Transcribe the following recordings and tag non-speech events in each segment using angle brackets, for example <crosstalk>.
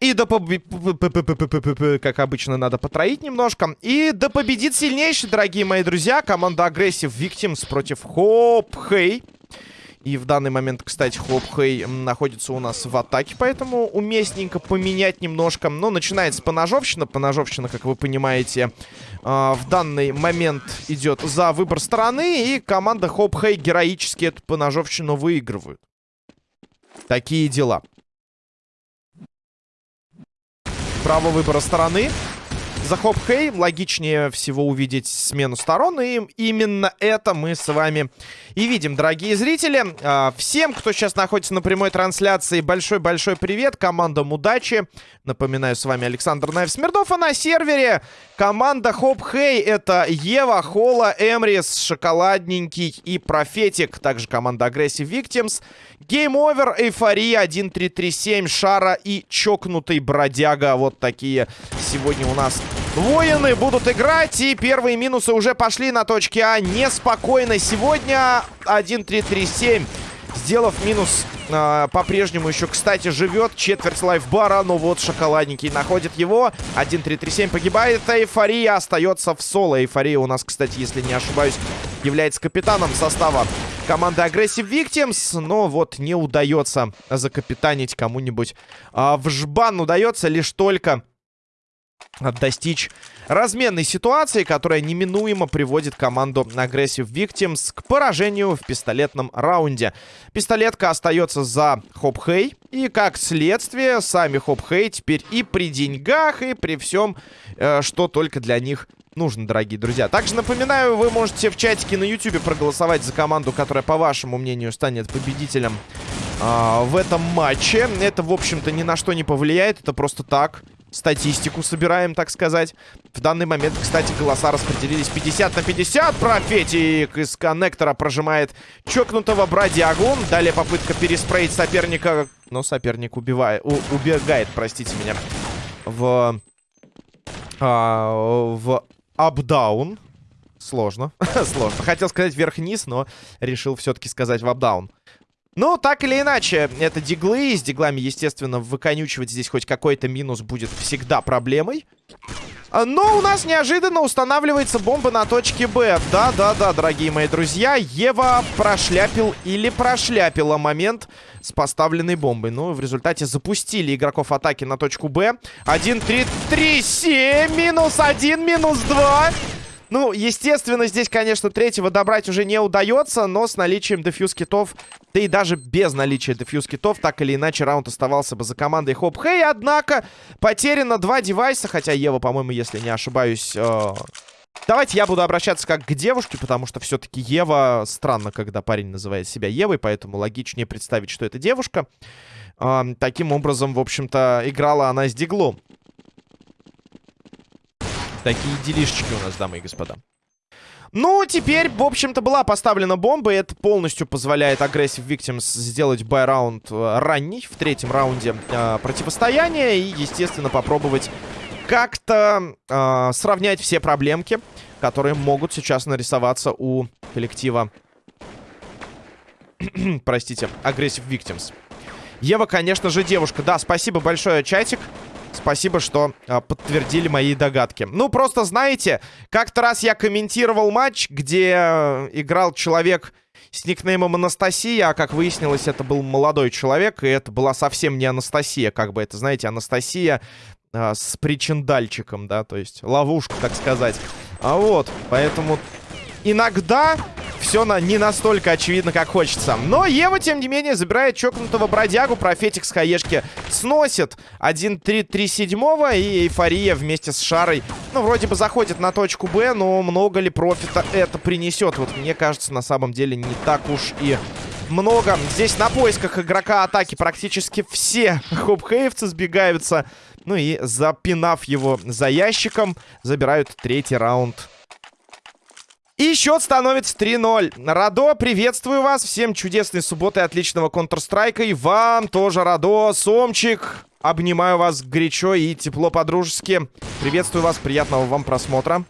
И да как обычно, надо потроллить немножко. И да победит сильнейший, дорогие мои друзья. Команда Aggressive Victims против Хоп Хей. Hey. И в данный момент, кстати, Хоп Хей м, находится у нас в атаке, поэтому уместненько поменять немножко. Но начинается поножовщина. Поножовщина, как вы понимаете, а, в данный момент идет за выбор стороны. И команда Хоп Хей героически эту поножовщину выигрывают. Такие дела. Право выбора стороны. За Хоп Хей логичнее всего увидеть смену сторон. И именно это мы с вами и видим, дорогие зрители. А, Всем, кто сейчас находится на прямой трансляции, большой-большой привет. Командам удачи. Напоминаю, с вами Александр Наев Смирнов. А на сервере команда Хоп Хей. Это Ева, Хола, Эмрис, Шоколадненький и Профетик. Также команда Aggressive Victims. Game Over, Эйфория, 1-3-3-7, Шара и Чокнутый Бродяга. Вот такие сегодня у нас воины будут играть. И первые минусы уже пошли на точке А. Неспокойно сегодня 1-3-3-7. Сделав минус, а, по-прежнему еще, кстати, живет четверть лайфбара. Но вот шоколадненький находит его. 1-3-3-7 погибает. Эйфория остается в соло. Эйфория у нас, кстати, если не ошибаюсь, является капитаном состава команды Aggressive Victims. Но вот не удается закапитанить кому-нибудь а, в жбан. Удается лишь только достичь разменной ситуации, которая неминуемо приводит команду Aggressive Victims к поражению в пистолетном раунде. Пистолетка остается за Хоп Хей. И как следствие, сами Хоп Хей теперь и при деньгах, и при всем, э, что только для них нужно, дорогие друзья. Также напоминаю, вы можете в чатике на YouTube проголосовать за команду, которая, по вашему мнению, станет победителем а, в этом матче. Это, в общем-то, ни на что не повлияет. Это просто так. Статистику собираем, так сказать. В данный момент, кстати, голоса распределились 50 на 50. Профетик из коннектора прожимает чокнутого бродягу. Далее попытка переспреить соперника. Но соперник убивает, у- убегает, простите меня, в... а, в апдаун. Сложно. <laughs> Сложно. Хотел сказать вверх-вниз, но решил все-таки сказать в апдаун. Ну, так или иначе, это диглы. С диглами, естественно, выконючивать здесь хоть какой-то минус будет всегда проблемой. А, Но у нас неожиданно устанавливается бомба на точке Б. Да-да-да, дорогие мои друзья. Ева прошляпил или прошляпила момент с поставленной бомбой. Ну, в результате запустили игроков атаки на точку Б. 1, 3, 3, 7, минус 1, минус 2. Ну, естественно, здесь, конечно, третьего добрать уже не удается, но с наличием дефьюз китов, да и даже без наличия дефьюз китов, так или иначе, раунд оставался бы за командой Хоп Хей. Однако, потеряно два девайса, хотя Ева, по-моему, если не ошибаюсь... э, Давайте я буду обращаться как к девушке, потому что все-таки Ева... Странно, когда парень называет себя Евой, поэтому логичнее представить, что это девушка. А, таким образом, в общем-то, играла она с Диглом. Такие делишечки у нас, дамы и господа. Ну, теперь, в общем-то, была поставлена бомба, и это полностью позволяет Aggressive Victims сделать бай-раунд э, ранний, в третьем раунде э, противостояния, и, естественно, попробовать как-то э, сравнять все проблемки, которые могут сейчас нарисоваться у коллектива, <clears throat> простите, Aggressive Victims. Ева, конечно же, девушка. Да, спасибо большое, чатик. Спасибо, что а, подтвердили мои догадки. Ну, просто знаете, как-то раз я комментировал матч, где э, играл человек с никнеймом Анастасия, а как выяснилось, это был молодой человек, и это была совсем не Анастасия, как бы это, знаете, Анастасия а, с причиндальчиком, да, то есть ловушка, так сказать. А вот, поэтому иногда все на, не настолько очевидно, как хочется. Но Ева, тем не менее, забирает чокнутого бродягу. Профетик с хаешки сносит 1-3-3-7 и эйфория вместе с Шарой. Ну, вроде бы заходит на точку Б, но много ли профита это принесет? Вот мне кажется, на самом деле не так уж и много. Здесь на поисках игрока атаки практически все <laughs> хопхейвцы сбегаются. Ну и запинав его за ящиком, забирают третий раунд и счет становится 3-0. Радо, приветствую вас. Всем чудесной субботы, отличного Counter-Strike. И вам тоже, Радо, Сомчик. Обнимаю вас горячо и тепло по-дружески. Приветствую вас, приятного вам просмотра.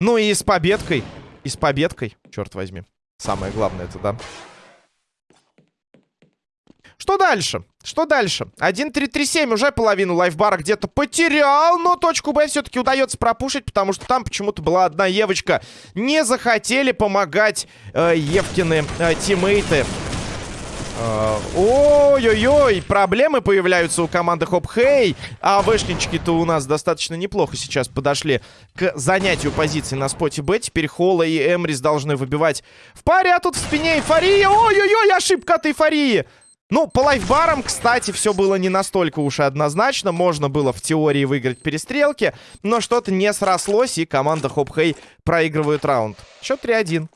Ну и с победкой. И с победкой, черт возьми. Самое главное это, да. Что дальше? Что дальше? 1-3-3-7 уже половину лайфбара где-то потерял, но точку Б все-таки удается пропушить, потому что там почему-то была одна Евочка. Не захотели помогать э, Евкины э, тиммейты. Э, ой-ой-ой, проблемы появляются у команды Хоп Хей. А вышнички-то у нас достаточно неплохо сейчас подошли к занятию позиции на споте Б. Теперь Холла и Эмрис должны выбивать в паре, а тут в спине эйфория. Ой-ой-ой, ошибка от эйфории. Ну, по лайфбарам, кстати, все было не настолько уж и однозначно. Можно было в теории выиграть перестрелки, но что-то не срослось, и команда Хопхей проигрывает раунд. Счет 3-1.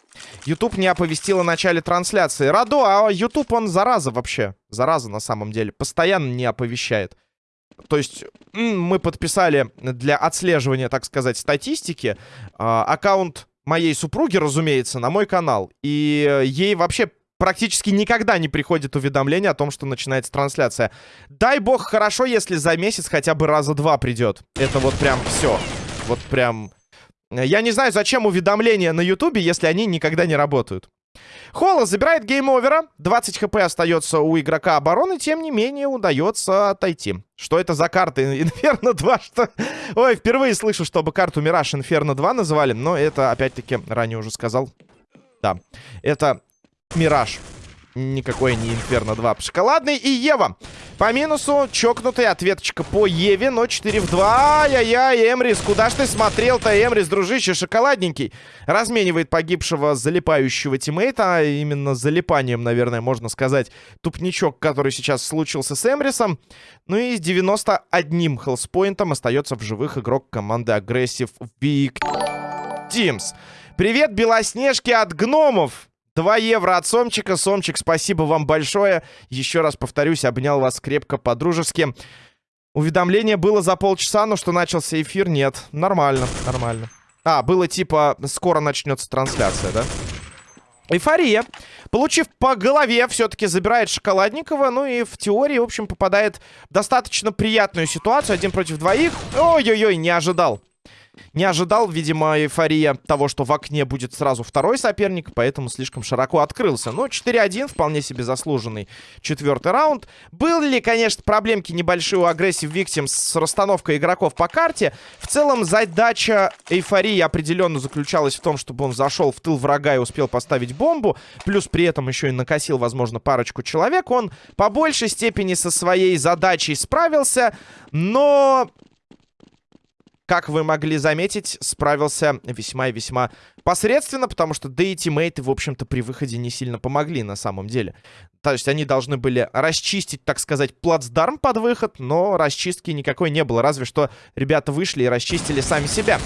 YouTube не оповестил о начале трансляции. Радо, а YouTube, он зараза вообще. Зараза на самом деле. Постоянно не оповещает. То есть мы подписали для отслеживания, так сказать, статистики э, аккаунт моей супруги, разумеется, на мой канал. И ей вообще практически никогда не приходит уведомление о том, что начинается трансляция. Дай бог хорошо, если за месяц хотя бы раза два придет. Это вот прям все. Вот прям... Я не знаю, зачем уведомления на ютубе, если они никогда не работают. Холла забирает Game Over а. 20 хп остается у игрока обороны. Тем не менее, удается отойти. Что это за карты? <laughs> Инферно 2, что... Ой, впервые слышу, чтобы карту Мираж Инферно 2 называли. Но это, опять-таки, ранее уже сказал. Да. Это Мираж. Никакой не Инферно 2. Шоколадный и Ева. По минусу чокнутая ответочка по Еве, но 4 в 2. Ай-яй-яй, Эмрис, куда ж ты смотрел-то, Эмрис, дружище, шоколадненький. Разменивает погибшего залипающего тиммейта, а именно залипанием, наверное, можно сказать, тупничок, который сейчас случился с Эмрисом. Ну и с 91 хелспоинтом остается в живых игрок команды Aggressive Big Teams. Привет, Белоснежки от гномов! 2 евро от Сомчика. Сомчик, спасибо вам большое. Еще раз повторюсь, обнял вас крепко по-дружески. Уведомление было за полчаса, но что начался эфир, нет. Нормально, нормально. А, было типа, скоро начнется трансляция, да? Эйфория, получив по голове, все-таки забирает Шоколадникова. Ну и в теории, в общем, попадает в достаточно приятную ситуацию. Один против двоих. Ой-ой-ой, не ожидал. Не ожидал, видимо, эйфория того, что в окне будет сразу второй соперник, поэтому слишком широко открылся. Но 4-1, вполне себе заслуженный четвертый раунд. Были ли, конечно, проблемки небольшие у агрессив Victims с расстановкой игроков по карте. В целом, задача эйфории определенно заключалась в том, чтобы он зашел в тыл врага и успел поставить бомбу. Плюс при этом еще и накосил, возможно, парочку человек. Он по большей степени со своей задачей справился, но как вы могли заметить, справился весьма и весьма посредственно, потому что да и тиммейты, в общем-то, при выходе не сильно помогли на самом деле. То есть они должны были расчистить, так сказать, плацдарм под выход, но расчистки никакой не было, разве что ребята вышли и расчистили сами себя.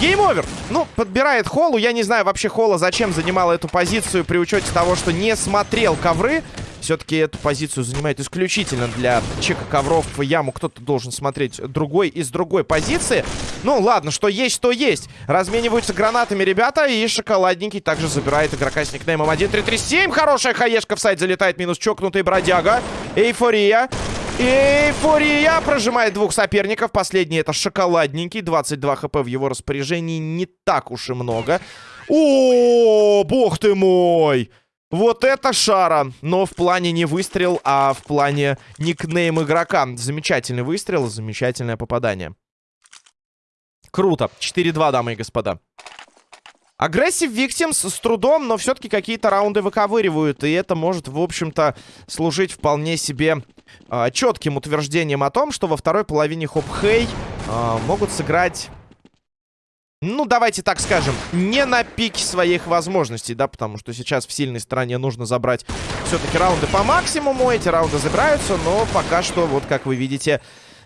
Game Over. Ну, подбирает Холлу. Я не знаю вообще Холла зачем занимала эту позицию при учете того, что не смотрел ковры. Все-таки эту позицию занимает исключительно для чека ковров в яму. Кто-то должен смотреть другой из другой позиции. Ну, ладно, что есть, то есть. Размениваются гранатами ребята. И шоколадненький также забирает игрока с никнеймом 1337. Хорошая хаешка в сайт залетает. Минус чокнутый бродяга. Эйфория. Эйфория прожимает двух соперников. Последний это шоколадненький. 22 хп в его распоряжении не так уж и много. О, бог ты мой! Вот это шара! Но в плане не выстрел, а в плане никнейм игрока. Замечательный выстрел, замечательное попадание. Круто. 4-2, дамы и господа. Aggressive Victims с трудом, но все-таки какие-то раунды выковыривают. И это может, в общем-то, служить вполне себе э, четким утверждением о том, что во второй половине Хоп Хей э, могут сыграть... Ну, давайте так скажем, не на пике своих возможностей, да, потому что сейчас в сильной стороне нужно забрать все-таки раунды по максимуму. Эти раунды забираются, но пока что, вот как вы видите,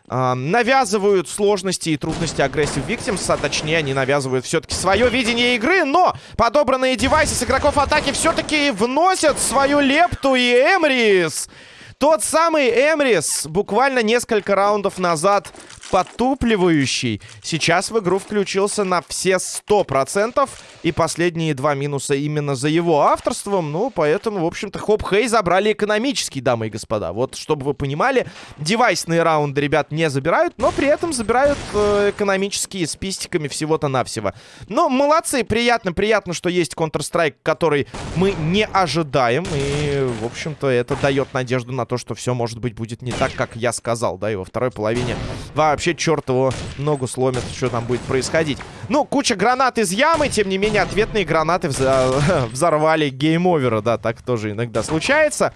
э, навязывают сложности и трудности агрессив Victims, а точнее они навязывают все-таки свое видение игры, но подобранные девайсы с игроков атаки все-таки вносят свою лепту и Эмрис... Тот самый Эмрис буквально несколько раундов назад потупливающий, сейчас в игру включился на все 100%. И последние два минуса именно за его авторством. Ну, поэтому, в общем-то, Хоп Хей забрали экономический, дамы и господа. Вот, чтобы вы понимали, девайсные раунды ребят не забирают, но при этом забирают э, экономические с пистиками всего-то навсего. Но молодцы, приятно, приятно, что есть Counter-Strike, который мы не ожидаем. И, в общем-то, это дает надежду на то, что все, может быть, будет не так, как я сказал, да, и во второй половине вообще черт его ногу сломит, что там будет происходить. Ну, куча гранат из ямы, тем не менее, ответные гранаты <laughs> взорвали Game Over а, да, так тоже иногда случается.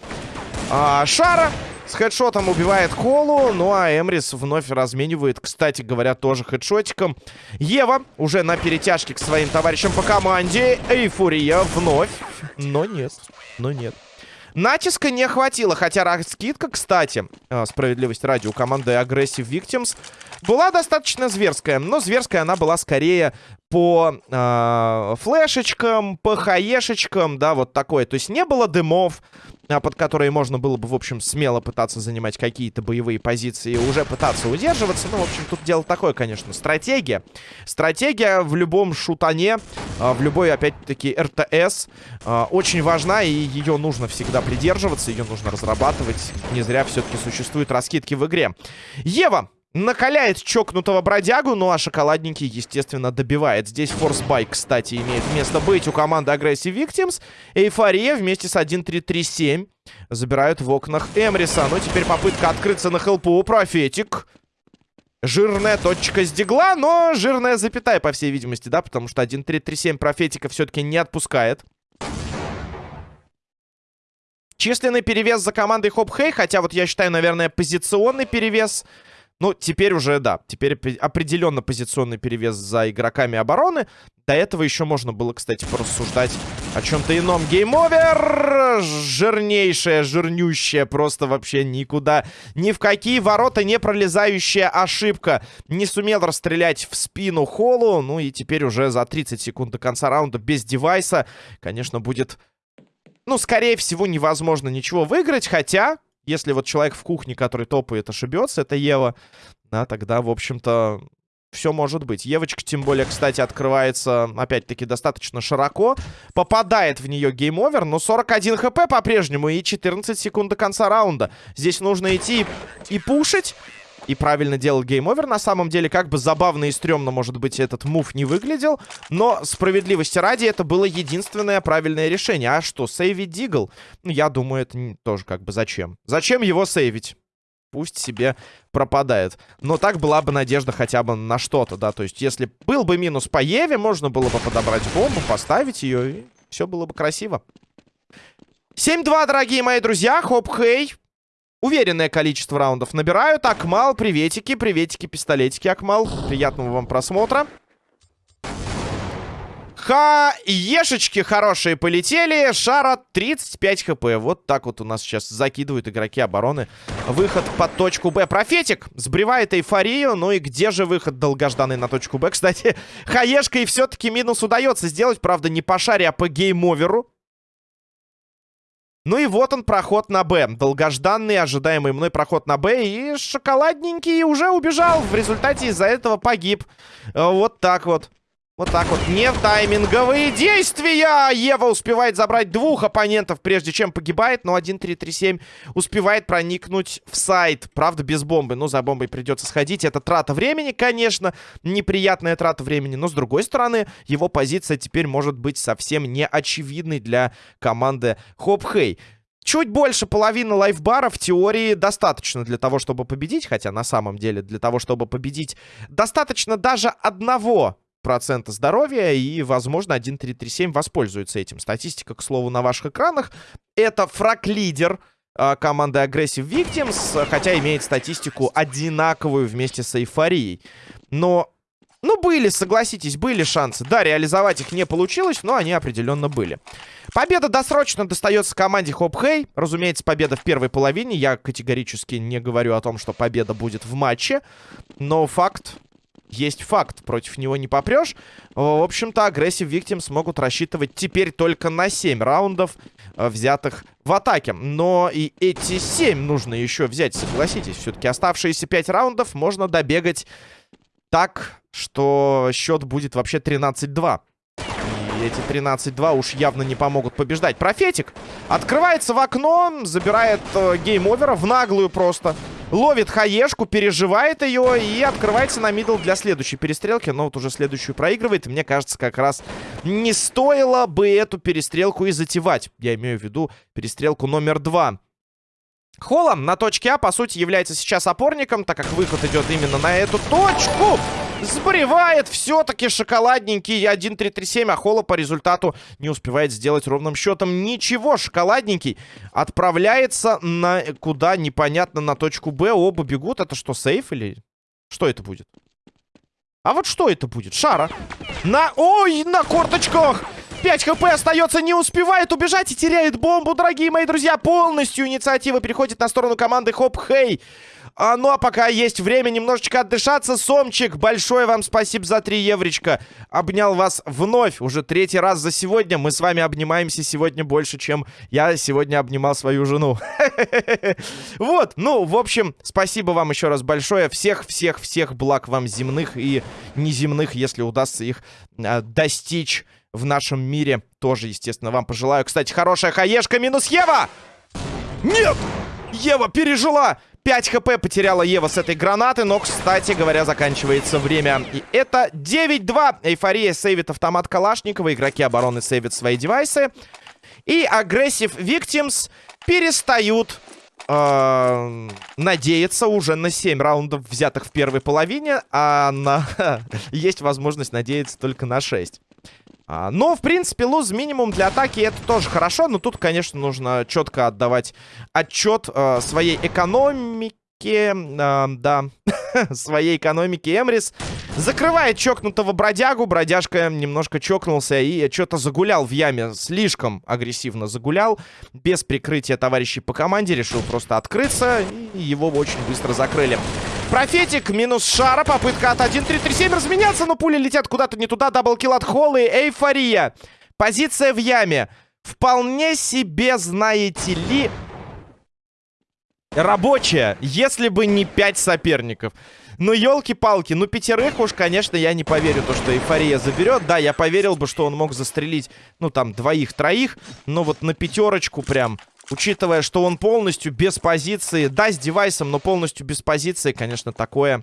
А, Шара с хедшотом убивает Холу, ну а Эмрис вновь разменивает, кстати говоря, тоже хедшотиком. Ева уже на перетяжке к своим товарищам по команде. Эйфория вновь. Но нет, но нет. Натиска не хватило, хотя раскидка, кстати, э, справедливость ради, у команды Aggressive Victims была достаточно зверская. Но зверская она была скорее по э, флешечкам, по хаешечкам, да, вот такой. То есть не было дымов, под которые можно было бы, в общем, смело пытаться занимать какие-то боевые позиции и уже пытаться удерживаться. Ну, в общем, тут дело такое, конечно, стратегия. Стратегия в любом шутане, а, в любой, опять-таки, РТС а, очень важна, и ее нужно всегда придерживаться, ее нужно разрабатывать. Не зря все-таки существуют раскидки в игре. Ева Накаляет чокнутого бродягу, ну а шоколадненький, естественно, добивает. Здесь форсбайк, кстати, имеет место быть у команды Aggressive Victims. Эйфория вместе с 1-3-3-7 забирают в окнах Эмриса. Ну, теперь попытка открыться на хелпу. Профетик. Жирная точка с дигла, но жирная запятая, по всей видимости, да, потому что 1-3-3-7 профетика все-таки не отпускает. Численный перевес за командой Хоп Хей, хотя вот я считаю, наверное, позиционный перевес ну, теперь уже, да, теперь определенно позиционный перевес за игроками обороны. До этого еще можно было, кстати, порассуждать о чем-то ином. Game Over! Жирнейшая, жирнющая, просто вообще никуда, ни в какие ворота не пролезающая ошибка. Не сумел расстрелять в спину Холлу, ну и теперь уже за 30 секунд до конца раунда без девайса, конечно, будет... Ну, скорее всего, невозможно ничего выиграть, хотя если вот человек в кухне, который топает, ошибется, это Ева, да, тогда, в общем-то, все может быть. Евочка, тем более, кстати, открывается, опять-таки, достаточно широко. Попадает в нее Game Over, но 41 хп по-прежнему и 14 секунд до конца раунда. Здесь нужно идти и пушить и правильно делал гейм-овер. На самом деле, как бы забавно и стрёмно, может быть, этот move не выглядел. Но справедливости ради, это было единственное правильное решение. А что, сейвить Deagle? Ну, я думаю, это тоже как бы зачем? Зачем его сейвить? Пусть себе пропадает. Но так была бы надежда хотя бы на что-то, да. То есть, если был бы минус по Еве, можно было бы подобрать бомбу, поставить ее, и все было бы красиво. 7-2, дорогие мои друзья. Хоп-хей. Уверенное количество раундов набирают. Акмал, приветики, приветики, пистолетики, Акмал. Приятного вам просмотра. Хаешечки хорошие полетели. Шара 35 хп. Вот так вот у нас сейчас закидывают игроки обороны. Выход под точку Б. Профетик сбривает эйфорию. Ну и где же выход долгожданный на точку Б? Кстати, <laughs> хаешкой все-таки минус удается сделать. Правда, не по шаре, а по гейм-оверу. Ну и вот он, проход на Б. Долгожданный, ожидаемый мной проход на Б. И шоколадненький уже убежал. В результате из-за этого погиб. Э, вот так вот. Вот так вот. Не в тайминговые действия! Ева успевает забрать двух оппонентов, прежде чем погибает. Но 1-3-3-7 успевает проникнуть в сайт. Правда, без бомбы. Ну, за бомбой придется сходить. Это трата времени, конечно. Неприятная трата времени. Но, с другой стороны, его позиция теперь может быть совсем не очевидной для команды Хоп-Хей. Чуть больше половины лайфбара в теории достаточно для того, чтобы победить. Хотя на самом деле для того, чтобы победить, достаточно даже одного процента здоровья, и, возможно, 1.337 воспользуется этим. Статистика, к слову, на ваших экранах. Это фраг-лидер э, команды Aggressive Victims, хотя имеет статистику одинаковую вместе с эйфорией. Но, ну, были, согласитесь, были шансы. Да, реализовать их не получилось, но они определенно были. Победа досрочно достается команде Хоп Хей. Разумеется, победа в первой половине. Я категорически не говорю о том, что победа будет в матче. Но факт есть факт. Против него не попрешь. В общем-то, агрессив Виктим смогут рассчитывать теперь только на 7 раундов, э, взятых в атаке. Но и эти 7 нужно еще взять, согласитесь. Все-таки оставшиеся 5 раундов можно добегать так, что счет будет вообще 13-2 эти 13-2 уж явно не помогут побеждать. Профетик открывается в окно, забирает э, гейм-овера в наглую просто. Ловит хаешку, переживает ее и открывается на middle для следующей перестрелки. Но вот уже следующую проигрывает. Мне кажется, как раз не стоило бы эту перестрелку и затевать. Я имею в виду перестрелку номер два. Холлом на точке А, по сути, является сейчас опорником, так как выход идет именно на эту точку. Сбривает все-таки шоколадненький 1-3-3-7, а Холла по результату не успевает сделать ровным счетом ничего. Шоколадненький отправляется на куда непонятно на точку Б. Оба бегут. Это что, сейф или... Что это будет? А вот что это будет? Шара. На... Ой, на корточках! 5 хп остается, не успевает убежать и теряет бомбу, дорогие мои друзья. Полностью инициатива переходит на сторону команды Хоп Хей. А, ну а пока есть время немножечко отдышаться. Сомчик, большое вам спасибо за 3 евречка. Обнял вас вновь, уже третий раз за сегодня. Мы с вами обнимаемся сегодня больше, чем я сегодня обнимал свою жену. <laughs> Вот, ну, в общем, спасибо вам еще раз большое. Всех-всех-всех благ вам земных и неземных, если удастся их а, достичь в нашем мире. Тоже, естественно, вам пожелаю. Кстати, хорошая хаешка минус Ева! Нет! Ева пережила! 5 хп потеряла Ева с этой гранаты, но, кстати говоря, заканчивается время. И это 9-2. Эйфория сейвит автомат Калашникова, игроки обороны сейвят свои девайсы. И агрессив Victims перестают э, надеяться уже на 7 раундов, взятых в первой половине, а на... <laughs> есть возможность надеяться только на 6. А, но, в принципе, луз минимум для атаки это тоже хорошо. Но тут, конечно, нужно четко отдавать отчет э, своей экономике. Э, да, <laughs> своей экономике Эмрис. Закрывает чокнутого бродягу. Бродяжка немножко чокнулся и что-то загулял в яме. Слишком агрессивно загулял. Без прикрытия товарищей по команде. Решил просто открыться. И его очень быстро закрыли. Профетик минус шара. Попытка от 1-3-3-7 разменяться, но пули летят куда-то не туда. Даблкил от Холла и эйфория. Позиция в яме. Вполне себе, знаете ли, рабочая, если бы не 5 соперников. Ну, елки-палки, ну, пятерых уж, конечно, я не поверю, то, что эйфория заберет. Да, я поверил бы, что он мог застрелить, ну, там, двоих-троих. Но вот на пятерочку прям Учитывая, что он полностью без позиции, да, с девайсом, но полностью без позиции, конечно, такое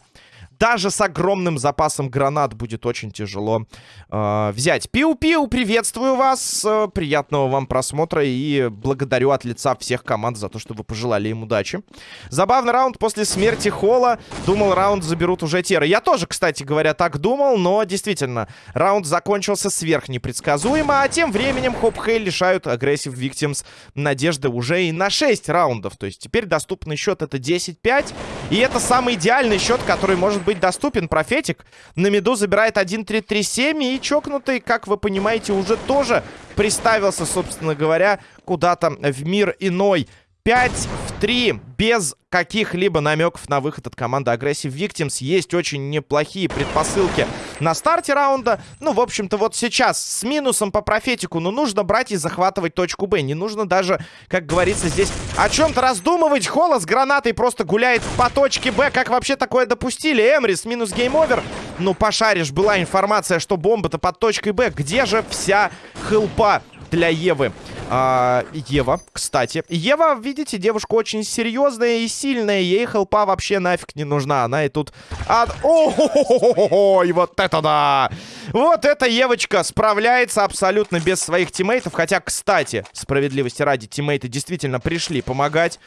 даже с огромным запасом гранат будет очень тяжело э, взять. Пиу-пиу, приветствую вас. Э, приятного вам просмотра и благодарю от лица всех команд за то, что вы пожелали им удачи. Забавный раунд после смерти Холла. Думал, раунд заберут уже Теры. Я тоже, кстати говоря, так думал, но действительно, раунд закончился сверх непредсказуемо, а тем временем Хоп Хей лишают агрессив Victims надежды уже и на 6 раундов. То есть теперь доступный счет это 10-5. И это самый идеальный счет, который может быть доступен. Профетик на миду забирает 1-3-3-7. И чокнутый, как вы понимаете, уже тоже приставился, собственно говоря, куда-то в мир иной. 5 в 3 без каких-либо намеков на выход от команды Aggressive Victims. Есть очень неплохие предпосылки на старте раунда. Ну, в общем-то, вот сейчас с минусом по профетику, но нужно брать и захватывать точку Б. Не нужно даже, как говорится, здесь о чем-то раздумывать. Холла с гранатой просто гуляет по точке Б. Как вообще такое допустили? Эмрис минус гейм-овер. Ну, пошаришь, была информация, что бомба-то под точкой Б. Где же вся хелпа для Евы? А, Ева, кстати. Ева, видите, девушка очень серьезная и сильная. Ей хелпа вообще нафиг не нужна. Она и тут... От... Ой, вот это да! Вот эта Евочка справляется абсолютно без своих тиммейтов. Хотя, кстати, справедливости ради, тиммейты действительно пришли помогать.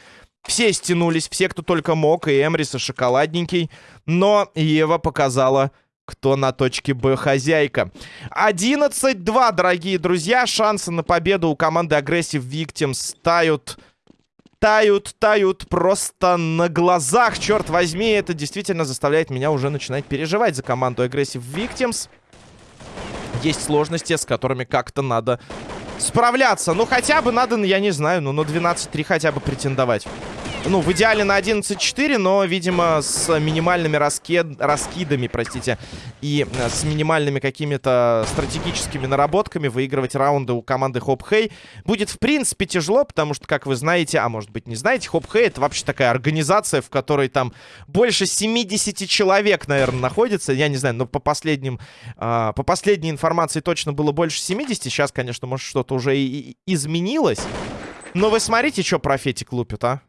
Все стянулись, все, кто только мог, и Эмрис, и Шоколадненький. Но Ева показала кто на точке Б хозяйка. 11-2, дорогие друзья. Шансы на победу у команды Aggressive Victims тают... Тают, тают просто на глазах. Черт возьми, это действительно заставляет меня уже начинать переживать за команду Aggressive Victims. Есть сложности, с которыми как-то надо справляться. Ну, хотя бы надо, я не знаю, ну, на 12-3 хотя бы претендовать. Ну, в идеале на 11-4, но, видимо, с минимальными раскид... раскидами, простите, и э, с минимальными какими-то стратегическими наработками выигрывать раунды у команды Хоп Хей будет, в принципе, тяжело, потому что, как вы знаете, а может быть не знаете, Хоп Хей это вообще такая организация, в которой там больше 70 человек, наверное, находится. Я не знаю, но по последним, э, по последней информации точно было больше 70. Сейчас, конечно, может, что-то уже и изменилось. Но вы смотрите, что профетик лупит, а?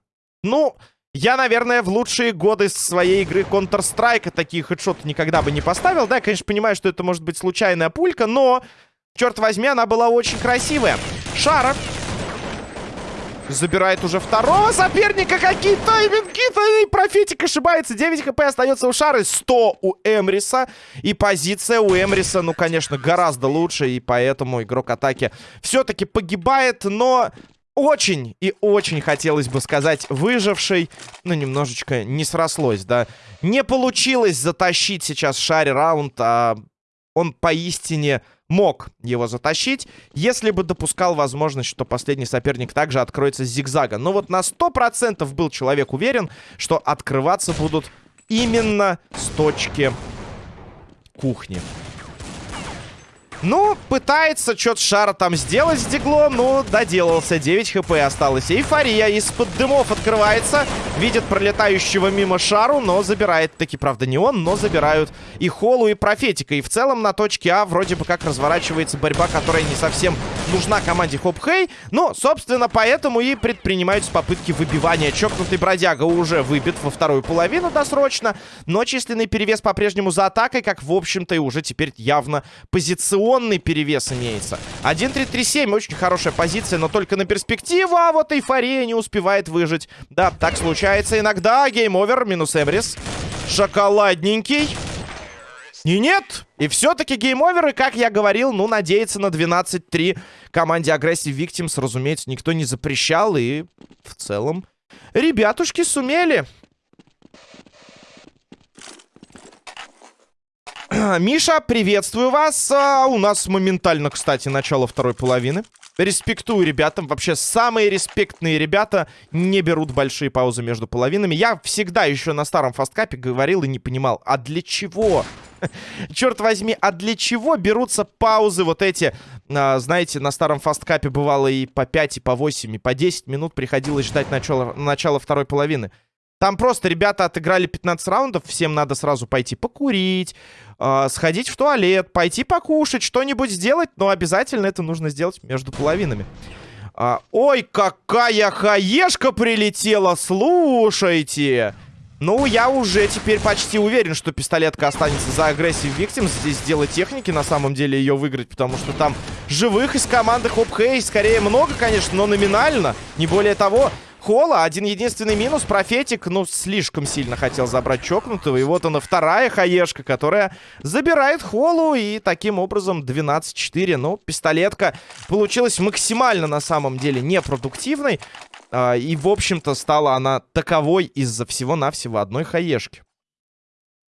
Ну, я, наверное, в лучшие годы своей игры Counter-Strike такие хедшоты никогда бы не поставил. Да, я, конечно, понимаю, что это может быть случайная пулька, но, черт возьми, она была очень красивая. Шара забирает уже второго соперника. Какие тайминги! И профетик ошибается. 9 хп остается у Шары. 100 у Эмриса. И позиция у Эмриса, ну, конечно, гораздо лучше. И поэтому игрок атаки все-таки погибает. Но очень и очень хотелось бы сказать выживший, но немножечко не срослось, да. Не получилось затащить сейчас Шаре раунд, а он поистине мог его затащить, если бы допускал возможность, что последний соперник также откроется с зигзага. Но вот на 100% был человек уверен, что открываться будут именно с точки кухни. Ну, пытается что-то шара там сделать с диглом. Ну, доделался. 9 хп осталось. Эйфория из-под дымов открывается. Видит пролетающего мимо шару, но забирает. Таки, правда, не он, но забирают и Холу, и Профетика. И в целом на точке А вроде бы как разворачивается борьба, которая не совсем нужна команде Хоп Хей. Но, собственно, поэтому и предпринимаются попытки выбивания. Чокнутый бродяга уже выбит во вторую половину досрочно. Но численный перевес по-прежнему за атакой, как, в общем-то, и уже теперь явно позиционный перевес имеется. 1-3-3-7, очень хорошая позиция, но только на перспективу, а вот эйфория не успевает выжить. Да, так случается иногда. Гейм-овер, минус Эмрис. Шоколадненький. И нет! И все-таки гейм-овер, и, как я говорил, ну, надеяться на 12-3 команде Aggressive Victims, разумеется, никто не запрещал, и в целом ребятушки сумели. <clears throat> Миша, приветствую вас. А, у нас моментально, кстати, начало второй половины. Респектую ребятам. Вообще, самые респектные ребята не берут большие паузы между половинами. Я всегда еще на старом фасткапе говорил и не понимал, а для чего? <laughs> Черт возьми, а для чего берутся паузы вот эти? А, знаете, на старом фасткапе бывало и по 5, и по 8, и по 10 минут приходилось ждать начала, начала второй половины. Там просто ребята отыграли 15 раундов, всем надо сразу пойти покурить, э, сходить в туалет, пойти покушать, что-нибудь сделать, но обязательно это нужно сделать между половинами. А, ой, какая хаешка прилетела, слушайте! Ну, я уже теперь почти уверен, что пистолетка останется за агрессив Victims. Здесь дело техники, на самом деле, ее выиграть, потому что там живых из команды Хоп Хей скорее много, конечно, но номинально, не более того. Холла. Один единственный минус. Профетик, ну, слишком сильно хотел забрать чокнутого. И вот она вторая хаешка, которая забирает Холлу. И таким образом 12-4. Ну, пистолетка получилась максимально, на самом деле, непродуктивной. А, и, в общем-то, стала она таковой из-за всего-навсего одной хаешки.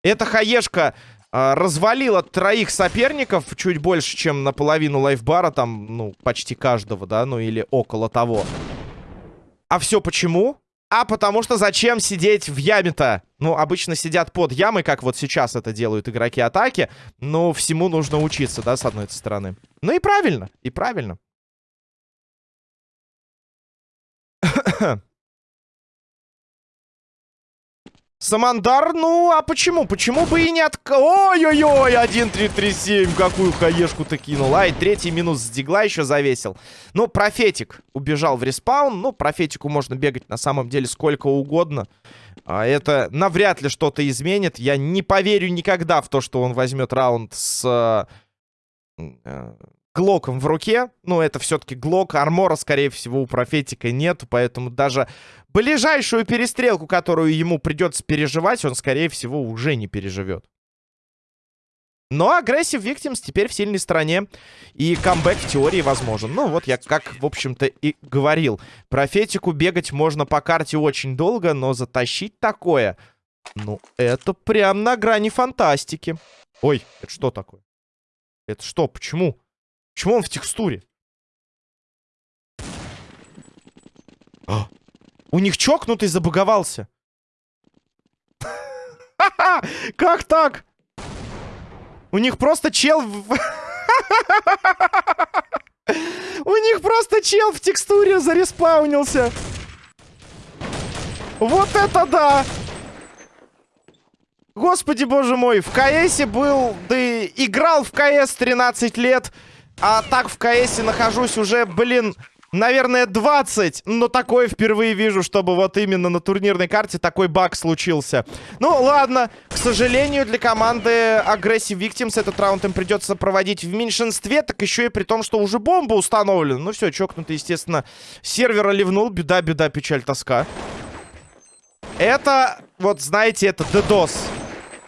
Эта хаешка а, развалила троих соперников чуть больше, чем наполовину лайфбара. Там, ну, почти каждого, да, ну или около того. А все почему? А потому что зачем сидеть в яме-то? Ну, обычно сидят под ямой, как вот сейчас это делают игроки атаки. Но всему нужно учиться, да, с одной стороны. Ну и правильно, и правильно. Самандар, ну, а почему? Почему бы и не от... Ой-ой-ой, 1-3-3-7, какую хаешку-то кинул. Ай, третий минус с дигла еще завесил. Ну, профетик убежал в респаун. Ну, профетику можно бегать на самом деле сколько угодно. А это навряд ли что-то изменит. Я не поверю никогда в то, что он возьмет раунд с... Глоком в руке. Ну, это все-таки Глок. Армора, скорее всего, у Профетика нету. Поэтому даже ближайшую перестрелку, которую ему придется переживать, он, скорее всего, уже не переживет. Но агрессив Victims теперь в сильной стороне. И камбэк в теории возможен. Ну, вот я как, в общем-то, и говорил. Профетику бегать можно по карте очень долго, но затащить такое... Ну, это прям на грани фантастики. Ой, это что такое? Это что? Почему? Почему он в текстуре? А, У них чокнутый забаговался. Как так? У них просто чел... <laughs> У них просто чел в текстуре зареспаунился. Вот это да! Господи, боже мой, в КСе был, да играл в КС 13 лет, а так в КСе нахожусь уже, блин, наверное, 20. Но такое впервые вижу, чтобы вот именно на турнирной карте такой баг случился. Ну, ладно. К сожалению, для команды Aggressive Victims этот раунд им придется проводить в меньшинстве. Так еще и при том, что уже бомба установлена. Ну все, чокнутый, естественно, сервера ливнул. Беда, беда, печаль, тоска. Это, вот знаете, это DDoS.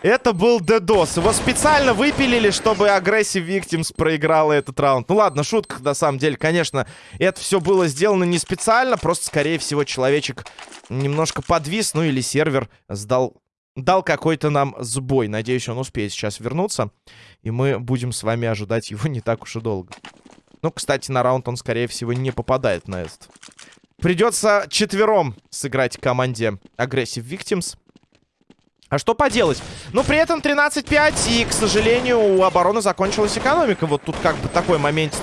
Это был DDoS. Его специально выпилили, чтобы Aggressive Victims проиграла этот раунд. Ну ладно, шутка, на самом деле. Конечно, это все было сделано не специально. Просто, скорее всего, человечек немножко подвис. Ну или сервер сдал... Дал какой-то нам сбой. Надеюсь, он успеет сейчас вернуться. И мы будем с вами ожидать его не так уж и долго. Ну, кстати, на раунд он, скорее всего, не попадает на этот. Придется четвером сыграть команде Aggressive Victims. А что поделать? Но при этом 13-5, и, к сожалению, у обороны закончилась экономика. Вот тут как бы такой момент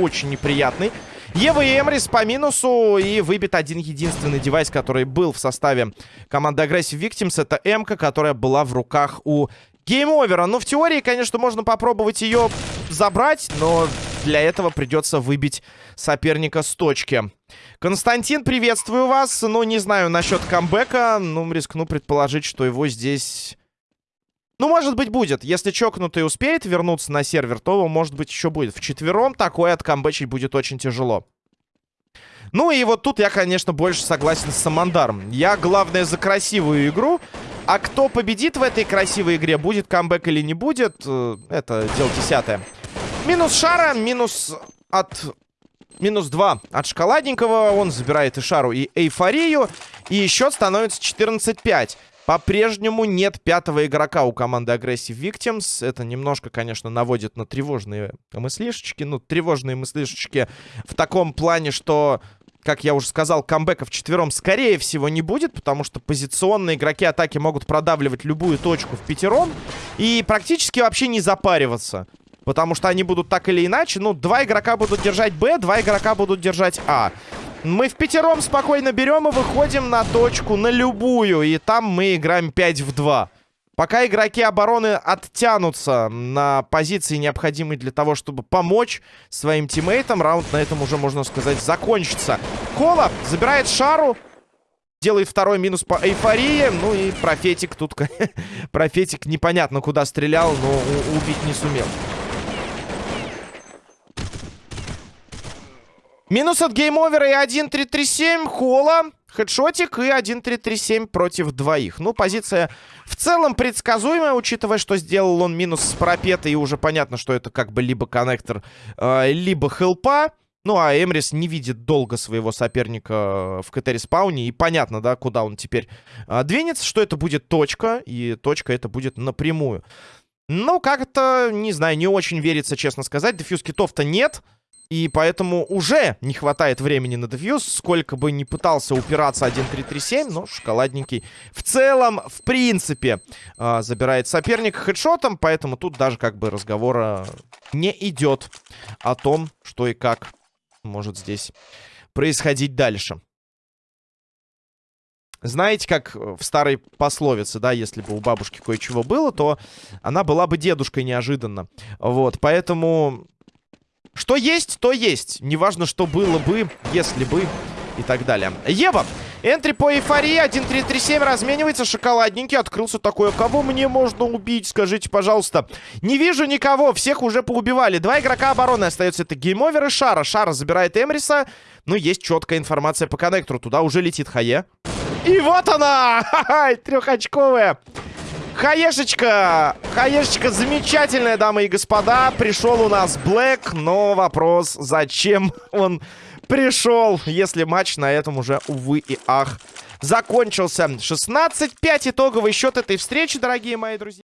очень неприятный. Ева и Эмрис по минусу, и выбит один единственный девайс, который был в составе команды Aggressive Victims. Это М-ка, которая была в руках у гейм-овера. Ну, в теории, конечно, можно попробовать ее забрать, но для этого придется выбить соперника с точки. Константин, приветствую вас. Ну, не знаю насчет камбэка. Ну, рискну предположить, что его здесь... Ну, может быть, будет. Если чокнутый успеет вернуться на сервер, то, может быть, еще будет. В четвером такое откамбэчить будет очень тяжело. Ну и вот тут я, конечно, больше согласен с Самандаром. Я, главное, за красивую игру. А кто победит в этой красивой игре, будет камбэк или не будет, э, это дело десятое. Минус шара, минус от... Минус 2 от шоколадненького. Он забирает и шару, и эйфорию. И счет становится 14-5. По-прежнему нет пятого игрока у команды Aggressive Victims. Это немножко, конечно, наводит на тревожные мыслишечки. Ну, тревожные мыслишечки в таком плане, что как я уже сказал, камбэков четвером скорее всего не будет, потому что позиционные игроки атаки могут продавливать любую точку в пятером и практически вообще не запариваться. Потому что они будут так или иначе. Ну, два игрока будут держать Б, два игрока будут держать А. Мы в пятером спокойно берем и выходим на точку, на любую. И там мы играем 5 в 2. Пока игроки обороны оттянутся на позиции, необходимые для того, чтобы помочь своим тиммейтам, раунд на этом уже, можно сказать, закончится. Кола забирает шару. Делает второй минус по эйфории. Ну и профетик тут... <laughs> профетик непонятно куда стрелял, но убить не сумел. Минус от гейм-овера и 1-3-3-7. Хола. Хедшотик и 1-3-3-7 против двоих. Ну, позиция в целом предсказуемая, учитывая, что сделал он минус с профета. И уже понятно, что это как бы либо коннектор, э, либо хелпа. Ну, а Эмрис не видит долго своего соперника в КТ-респауне. И понятно, да, куда он теперь э, двинется, что это будет точка. И точка это будет напрямую. Ну, как-то, не знаю, не очень верится, честно сказать. Defuse kit ов-то нет. Нет. И поэтому уже не хватает времени на дефьюз. Сколько бы ни пытался упираться 1-3-3-7, но шоколадненький в целом, в принципе, э, забирает соперника хедшотом. Поэтому тут даже как бы разговора не идет о том, что и как может здесь происходить дальше. Знаете, как в старой пословице, да, если бы у бабушки кое-чего было, то она была бы дедушкой неожиданно. Вот, поэтому что есть, то есть. Неважно, что было бы, если бы и так далее. Ева. Entry по эйфории. 1-3-3-7 разменивается. Шоколадненький. Открылся такой. Кого мне можно убить? Скажите, пожалуйста. Не вижу никого. Всех уже поубивали. Два игрока обороны остается. Это геймовер и Шара. Шара забирает Эмриса. Но есть четкая информация по коннектору. Туда уже летит Хае. И вот она! <laughs> Ха-ха! Трехочковая. Хаешечка! Хаешечка замечательная, дамы и господа. Пришел у нас Блэк, но вопрос, зачем он пришел, если матч на этом уже, увы и ах, закончился. 16-5 итоговый счет этой встречи, дорогие мои друзья.